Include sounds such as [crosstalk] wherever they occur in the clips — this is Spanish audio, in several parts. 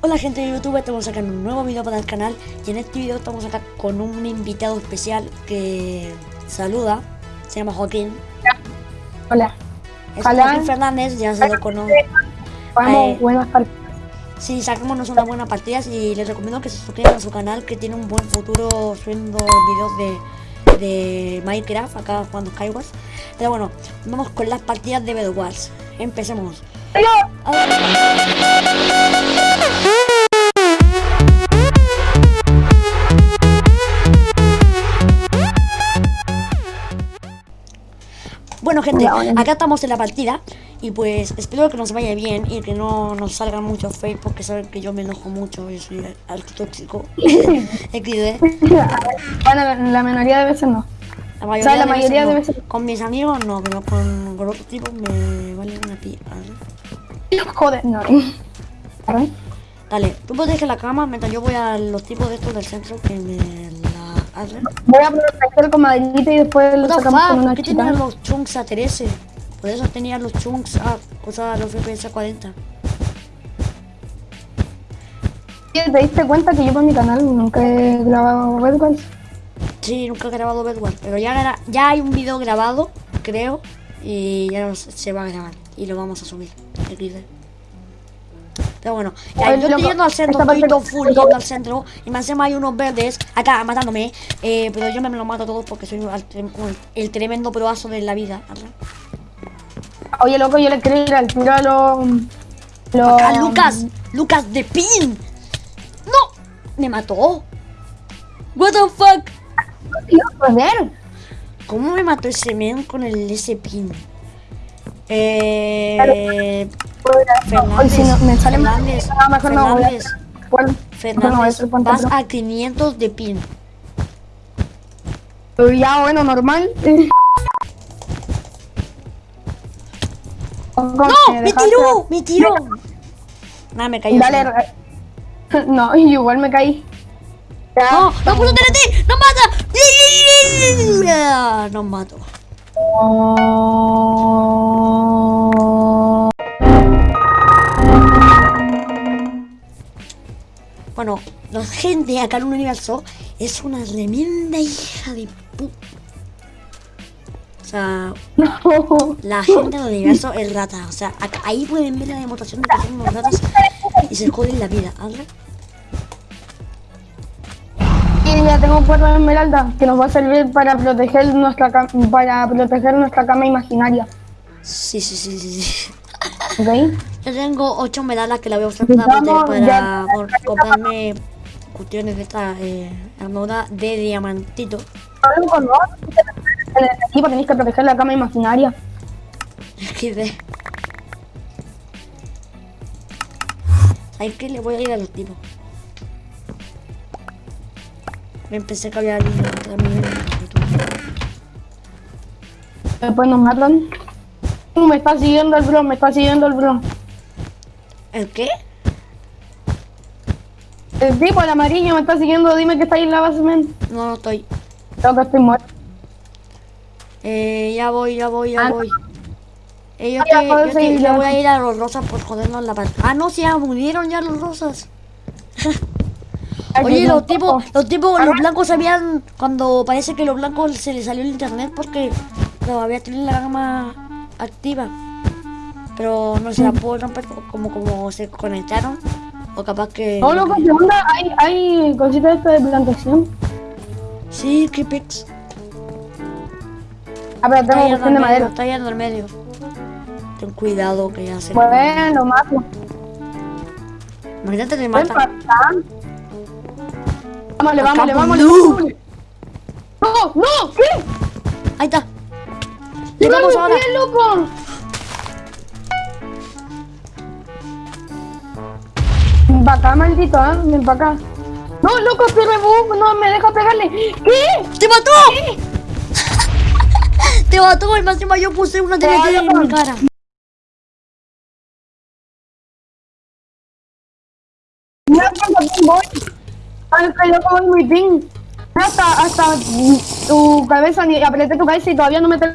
Hola gente de YouTube, estamos sacando un nuevo video para el canal y en este video estamos acá con un invitado especial que saluda, se llama Joaquín. Hola. Es Hola. Joaquín Fernández, ya se lo conoce. Vamos, Eh, buenas tardes. Sí, saquémonos unas buenas partidas y les recomiendo que se suscriban a su canal que tiene un buen futuro subiendo videos de, de Minecraft, acá jugando Skywars. Pero bueno, vamos con las partidas de Bed Wars. Empecemos. Bueno gente, acá estamos en la partida y pues espero que nos vaya bien y que no nos salgan muchos fakes porque saben que yo me enojo mucho y soy alto tóxico. [laughs] [laughs] Bueno, la, minoría de veces no. La O sea, la de mayoría veces de no. veces- Con mis amigos no, pero con, con otros tipos me vale una pía. Joder, no. Dale, tú proteges la cama mientras yo voy a los tipos de estos del centro que me la hacen. Voy a proteger con maderita y después lo What the sacamos con una ¿por qué tenían los chunks a 13? Por eso tenían los chunks a cosas los FPS a 40. ¿Te diste cuenta que yo por mi canal nunca he grabado? Sí, nunca he grabado Bedwars, pero ya, ya hay un video grabado, creo, y ya se va a grabar y lo vamos a subir. Pero bueno, ya, yo estoy yendo al centro, estoy todo full yendo al centro y más encima hay unos verdes acá matándome, eh, pero yo me los mato a todos porque soy el, tremendo proazo de la vida. Oye, loco, yo le quiero ir al tiro a los... Acá Lucas, Lucas de Pin. No, me mató. What the fuck? Joder. ¿Cómo me mató ese men con el ese pin? Eh, Fernández, Hoy si no, me sale mal. Fernández, mejor no Fernández, Fernández, vas a 500 de pin. Pero ya, bueno, normal. ¡No! ¡Me tiró! ¡Me tiró! Nada, me cayó. Dale, [laughs] no, [laughs] igual me caí. Ya. ¡No! ¡No puso TNT! ¡No mata! Nos mato. Bueno, la gente acá en un universo es una tremenda hija de pu... O sea, No. [laughs] la gente del universo es rata. O sea, acá- ahí pueden ver la demostración de que son unos ratas y se joden la vida. ¿verdad? Y ya tengo cuatro esmeraldas que nos va a servir para proteger nuestra para proteger nuestra cama imaginaria. Sí, sí, sí, sí. sí. ¿Ok? Yo tengo 8 medallas que la voy a usar poder- para ya. comprarme cuestiones de esta eh, armadura de diamantito. En el equipo tenéis que proteger la cama imaginaria. XD. ¿Sabes qué? Le voy a ir a los tipos. Me pensé que había alguien también. Después nos matan. Me está siguiendo el bro, me está siguiendo el bro. ¿El qué? El tipo, el amarillo, me está siguiendo. Dime que está ahí en la base, men. No, no estoy. Creo que estoy muerto. Eh, ya voy, ya voy, ya Ah, voy. Eh, yo, Ah, te- puedo yo te- voy a ir a los rosas por jodernos la parte. Ah, no, ya murieron ya los rosas. [laughs] Oye, los tipos, los tipos, los blancos sabían cuando parece que los blancos se les salió el internet porque todavía tienen la gama activa. Pero no se la puedo romper como como se conectaron. O capaz que. No, loco, ¿qué onda? Hay, hay cositas estas de plantación. Sí, qué pix. A ver, Está tengo yendo cuestión al de medio, madera. está yendo al medio. Ten cuidado que ya se. Bueno, mato. Imagínate te Ven mata. Vámonos, vámonos, vámonos. No, no, ¿qué? Ahí está. ¡Le Llegamos ahora. bien, loco! Ven para acá, maldito, ¿eh? Ven para acá. No, loco, estoy rebug, no me deja pegarle. ¿Qué? ¡Te mató! [laughs] ¡Te mató! El máximo yo puse una TNT en mi cara. Cuánto ping loco voy muy ping. Hasta, hasta tu cabeza, ni apreté tu cabeza y todavía no me... te-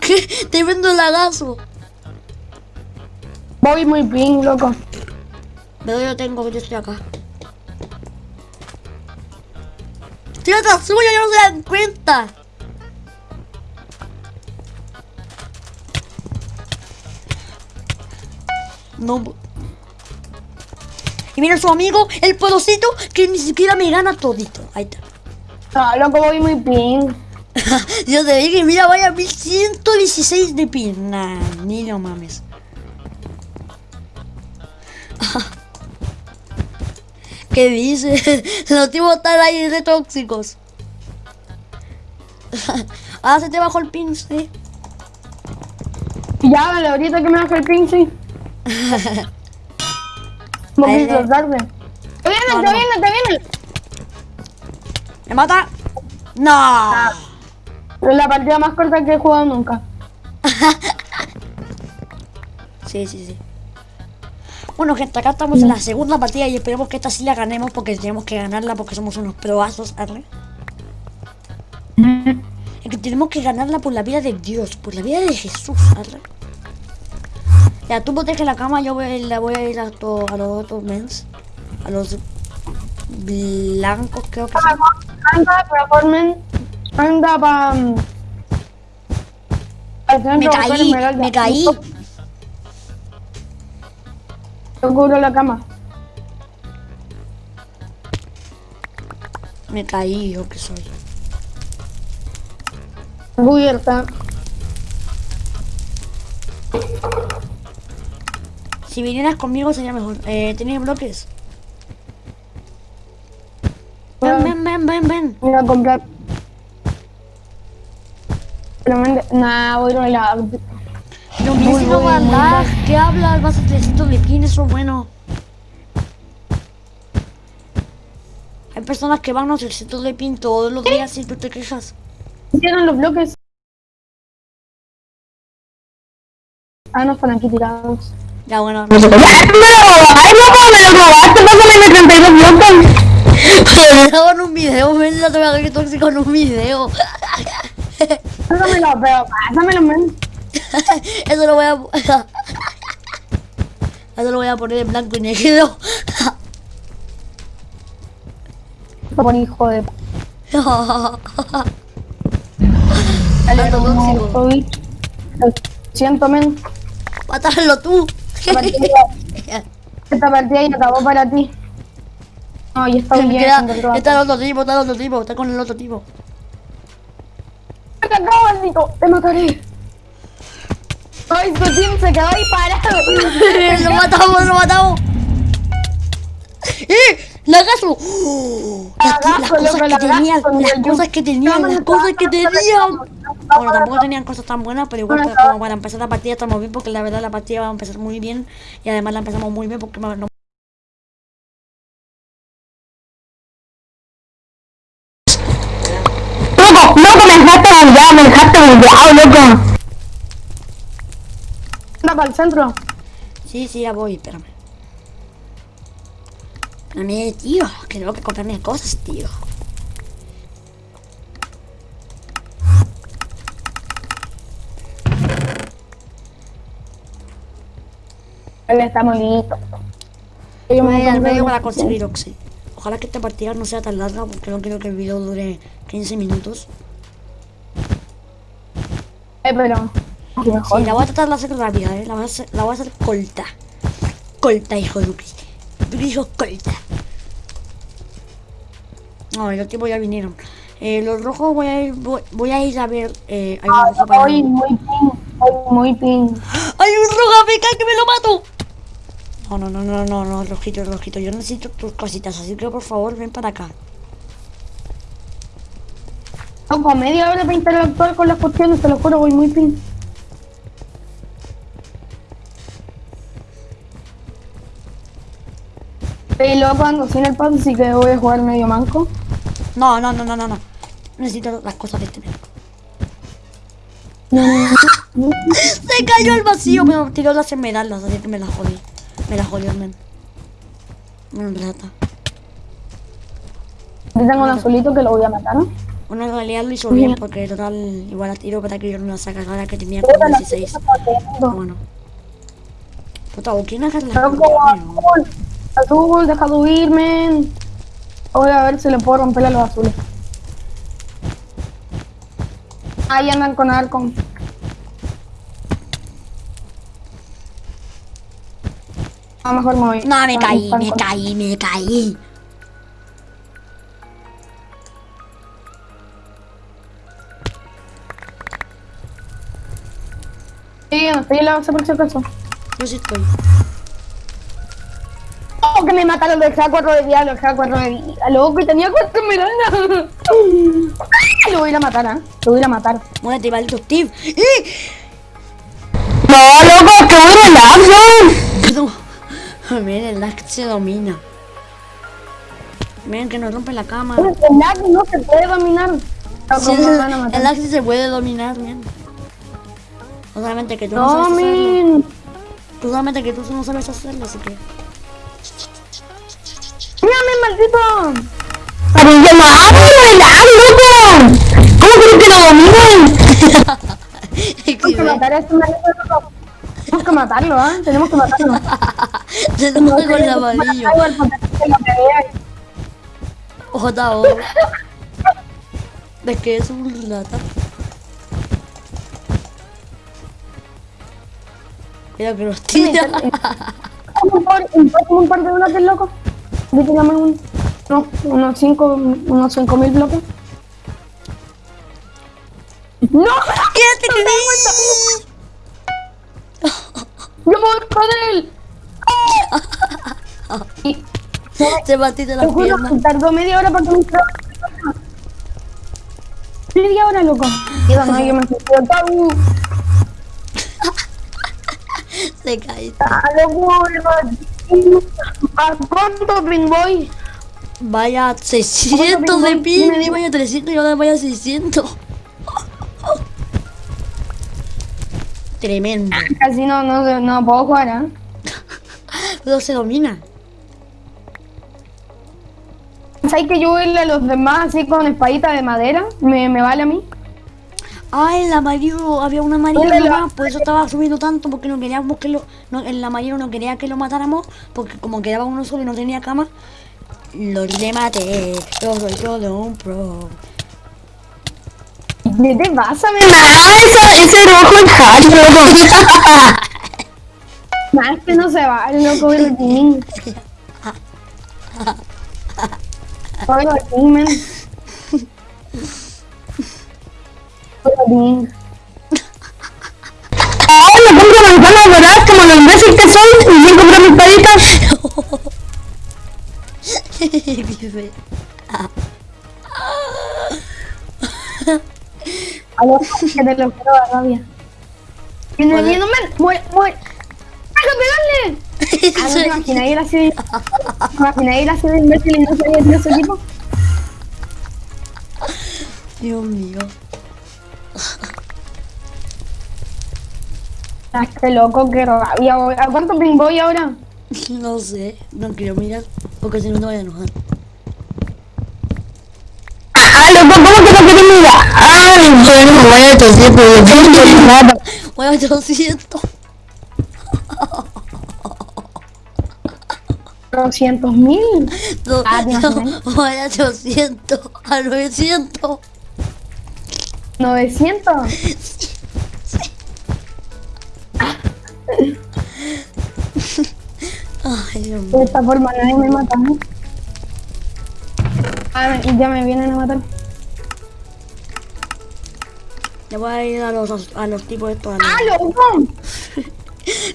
¿Qué? Te vendo el lagazo. Voy muy ping, loco. Pero yo tengo, yo estoy acá. Estoy atrás suyo, ya no se dan cuenta. No. Y mira su amigo, el porosito, que ni siquiera me gana todito. Ahí está. Ah, loco, voy muy ping. [laughs] Yo te dije, mira, vaya 1116 de pin. Nah, ni lo mames. [laughs] ¿Qué dice? [laughs] Los tipos están ahí de tóxicos. ah, se te bajó el pin, sí. Ya, dale, ahorita que me baja el ping, sí. Un Ahí poquito le- tarde. Te viene, No, te no. viene, te viene. ¿Me mata? No. Es la partida más corta que he jugado nunca. [laughs] Sí, sí, sí. Bueno, gente, acá estamos en la segunda partida y esperemos que esta sí la ganemos porque tenemos que ganarla porque somos unos proazos, arre. Es que tenemos que ganarla por la vida de Dios, por la vida de Jesús, arre. Ya, tú protege la cama, yo voy, la voy a ir a, to- a los otros mens. A los blancos, creo que son. Anda, performen. Anda pa. mm, Me caí, me caí. Yo cubro la cama. Me caí, yo que soy. Cubierta. Si vinieras conmigo sería mejor. Eh, ¿Tenías bloques? Ven, ven, ven, ven, ven. Voy a comprar. Nah, voy a la. Pero muy andar. ¿Qué hablas? Vas a 300 de pin, eso es bueno. Hay personas que van a 300 de pin todos los días y tú te quejas. Hicieron los bloques. Ah, no están aquí tirados. Ya bueno, ¡Ay, loco! ¡Me lo robaste! ¡Pásame mis 32 bloques! Estaba en un video, ven, no te voy a ver tóxico en un video. Pásamelo, pero pásamelo, man. Eso lo voy a... Eso lo voy a poner en blanco y negro. Por hijo de... Dale, tóxico. Lo siento, men. Mátalo tú. Esta partida, esta partida ya acabó para ti. No, ya está [laughs] bien. Queda- Está el otro tipo, está el otro tipo, está con el otro tipo. ¡Me cagó, maldito! ¡Te mataré! ¡Ay, su team se quedó ahí parado! [laughs] lo matamos, lo matamos. ¡Eh! ¡Lagazo! ¡Oh! Las, las Lagazo, cosas que tenían, con las el cosas que tenían, las cosas que tenían. Bueno, tampoco tenían cosas tan buenas, pero igual para, como para empezar la partida estamos bien porque la verdad la partida va a empezar muy bien y además la empezamos muy bien porque no, ¡Loco! ¡Loco! ¡Me dejaste bugueado! ¡Me dejaste bugueado, loco! Anda para el centro. Sí, sí, ya voy, espérame. Espérame, tío, que tengo que comprarme cosas, tío. Él está molito. Yo voy al medio para conseguir Oxy. Ojalá que esta partida no sea tan larga porque no quiero que el video dure 15 minutos. Eh, pero... Sí, la voy a tratar de hacer rápida, ¿eh? La voy a hacer, la voy a hacer colta. Colta, hijo de Cristo. Hijo colta. No, los tipos ya vinieron. Eh, los rojos voy a ir, voy, voy a ir a ver. Eh, hay Ah, un rojo para. Muy ping. Hoy muy ping. ¡Hay un rojo AFK que me lo mato! No, no, no, no, no, no, rojito, rojito. Yo necesito tus cositas, así que por favor ven para acá. Loco, media hora para interactuar con las cuestiones, te lo juro, voy muy ping. Estoy loco, ando sin el pad, así que voy a jugar medio manco. No, no, no, no, no, no. Necesito las cosas de este men. [laughs] Se cayó al vacío, me tiró las esmeraldas, así que me las jodí. Me las jodió men. Una plata. Yo tengo un azulito que lo voy a matar, ¿no? En realidad lo hizo bien porque total igual la tiro para que yo no la saque ahora que tenía como Puta, la 16. puta está Pero bueno. Puta, ¿o quién agarra cosas? azul. Azul, deja de huirme. Voy a ver si le puedo romper a los azules. Ahí andan con arco. A lo mejor me voy. No, me Ah, caí, me caí, me caí. Sí, estoy en la base por si acaso. Yo sí estoy. Oh, que me mataron, lo dejé a cuatro de vida, lo dejé a cuatro de vida, loco, y tenía cuatro esmeraldas. [laughs] Lo voy a ir a matar, ¿ah? Lo voy a ir a matar. Muérete, maldito Steve. ¡Eh! No, loco, que voy a No. Miren, el lag se domina. Miren que nos rompe la cama. El lag no se puede dominar. Sí, el matar. lag sí se puede dominar, miren. Solamente que tú no, No, sabes hacerlo. min. Solamente que tú no sabes hacerlo, así que... Mírame, maldito. Para que no el lag, loco. ¿Cómo creo que lo [laughs] que matar a este maldito loco. Tenemos que matarlo, ¿ah? Tenemos que matarlo. Se nos con el amarillo. J.O. ¿De qué es un lata? Mira que nos tira. un par, un par, un par de bloques, loco. Yo te llamé un, no, unos 5 unos cinco mil bloques. ¡No! ¡Quédate ¡Yo me voy con él! Y Te batiste te la juro pierna. que tardó media hora para que me Media hora, loco. Digo, no, yo me. ¡Tau! [laughs] Se cae. ¡Ah, loco! ¿A cuánto pin voy? Vaya 600 de pin. Y vaya 300 y ahora vaya 600. Tremendo. Casi no, no, no puedo jugar, [laughs] ¿eh? Pero se domina. ¿Sabes que yo voy a los demás así con espadita de madera? ¿Me, me vale a mí? Ah, el amarillo, había un amarillo la- nomás, por eso estaba subiendo tanto, porque no queríamos que lo. No, el amarillo no quería que lo matáramos, porque como quedaba uno solo y no tenía cama, lo le maté. Yo soy todo un pro. ¿Qué te pasa, mi ese, ese rojo es hack, loco. Nah, no se va, el loco del team. Oye. ¡Ay, me compro manzanas doradas como los imbécil que soy! ¡Y bien comprar mis paditas! [laughs] A lo que te lo quiero dar rabia. Hola. viendo, men. ¡Muere, muere! ¡Deja pegarle! Ah, ¿no [laughs] te imaginas ir así? ¿Te imaginas ir así de imbécil y no sabía de ese equipo? Dios mío. Ah, qué loco, qué rabia. ¿A cuánto ping voy ahora? No sé, no quiero mirar, porque si no te voy a enojar. Ah, loco, ¿cómo que no quieres mirar? Ay, bueno, voy a pero yo no quiero nada. Voy a 800. 200 mil. Ah, ¿te no, imaginas? voy a 800, a 900. 900. Ay, Dios mío. De esta forma nadie me mata, ¿no? Ah, me- ya me vienen a matar. Ya voy a ir a los, a los tipos estos. Los, ¡Ah, loco!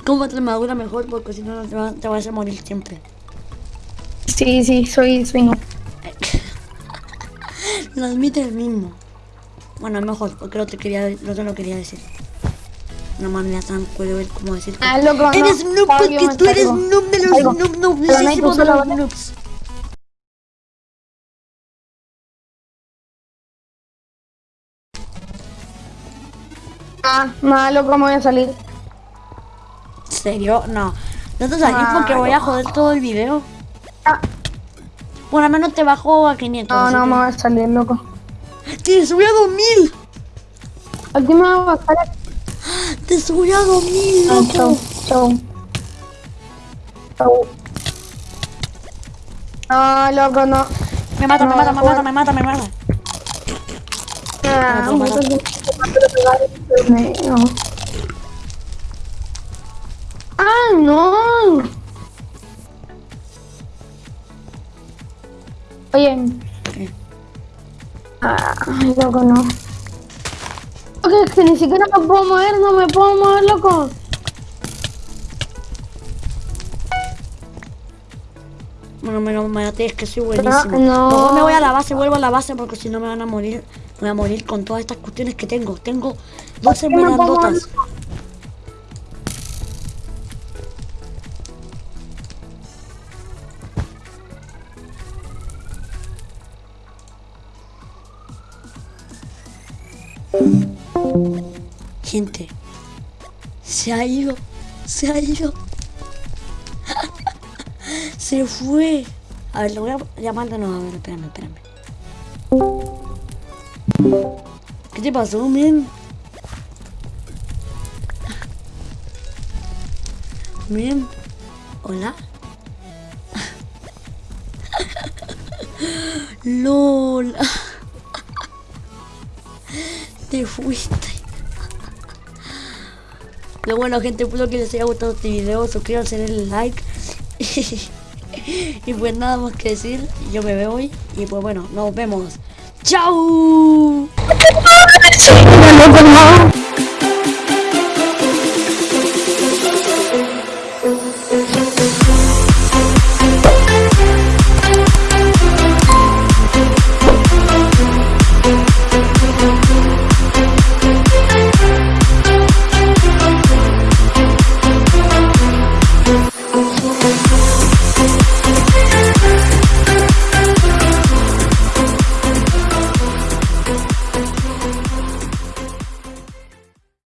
¿Cómo te armadura mejor? Porque si no, no te, va- te vas a morir siempre. Sí, sí, soy, soy no. [laughs] Lo admite el mismo. Bueno, mejor, porque no te, quería, no te lo quería decir. Una manera tan puede ver cómo decir Ah, loco, no. Eres noob Pablo, porque tú eres noob de los noob, noob, no de los noobs. Ah, nada, loco, me voy a salir. ¿En serio? No. No te salís Ah, porque voy a joder todo el video. Ah, Bueno, al menos te bajo a 500. no, no, que- me voy a salir, loco. Te subí a 2000. Aquí me voy a bajar. Te subí a 2000, Ah, loco. chau, chau. Chau. No, loco, no. Me mata, me No, mata, me joder. mata, me mata, me mata. Ah. ¡Ah, no! Oye. ¿Qué? Ay, loco, no. Ok, es que ni siquiera me puedo mover, no me puedo mover, loco. Bueno, menos mate, es que soy buenísimo. no. Mejor me voy a la base, vuelvo a la base porque si no me van a morir. Voy a morir con todas estas cuestiones que tengo. Tengo 12 qué me pongo medallotas. Gente, se ha ido, se ha ido. [laughs] Se fue. A ver, lo voy a llamar de nuevo. A ver, espérame, espérame. ¿Qué te pasó, men? Men. Hola. [laughs] LOL. [laughs] Te fuiste. Pero bueno, gente, espero que les haya gustado este video. Suscríbanse, denle like. [laughs] y pues nada más que decir. Yo me veo hoy. Y pues bueno, nos vemos. ¡Chao! loco, no.